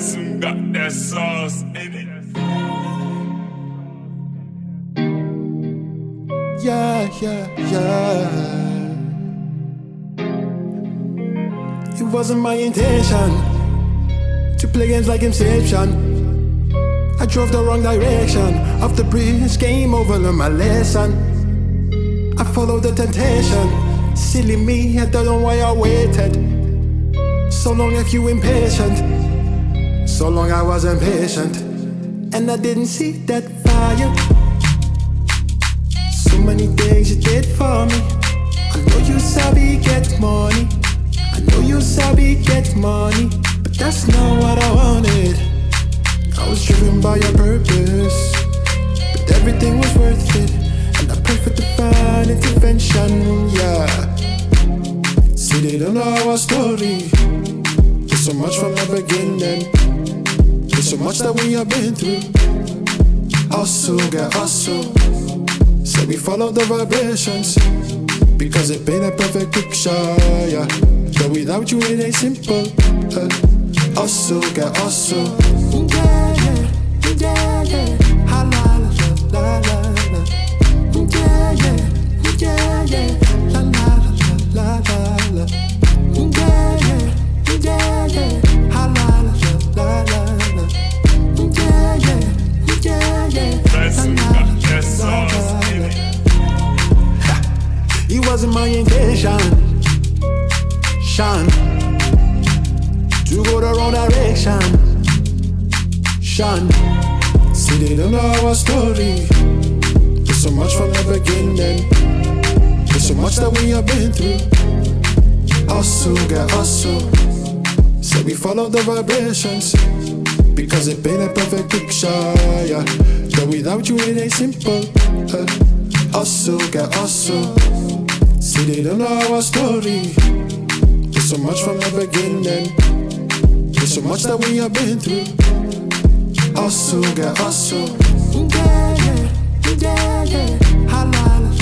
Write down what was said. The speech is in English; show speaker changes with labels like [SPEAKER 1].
[SPEAKER 1] Got that sauce in it.
[SPEAKER 2] Yeah, yeah, yeah. It wasn't my intention to play games like Inception. I drove the wrong direction. Off the bridge, game over, learn my lesson. I followed the temptation. Silly me, I don't know why I waited. So long if you impatient. So long I was impatient. And I didn't see that fire. So many things you did for me. I know you sabi get money. I know you sabi get money. But that's not what I wanted. I was driven by your purpose. But everything was worth it. And I prayed for divine intervention. Yeah. See, they don't know our story. There's so much from the beginning. Much that we have been through. Hustle, get hustle. So we follow the vibrations. Because it paint a perfect picture, yeah. But without you it ain't simple uh, Hustle, get hustle. Yeah, yeah, yeah, wasn't my intention, Sean, to go the wrong direction. Sean, see they don't know our story. There's so much from the beginning. There's so much that we have been through. Hustle, get hustle. So we follow the vibrations because it paint a perfect picture, yeah. But without you it ain't simple. Uh, hustle, get hustle. See they don't know our story. There's so much from the beginning. There's so much that we have been through. Hustle, get hustle. Yeah, yeah, yeah, yeah. Ha la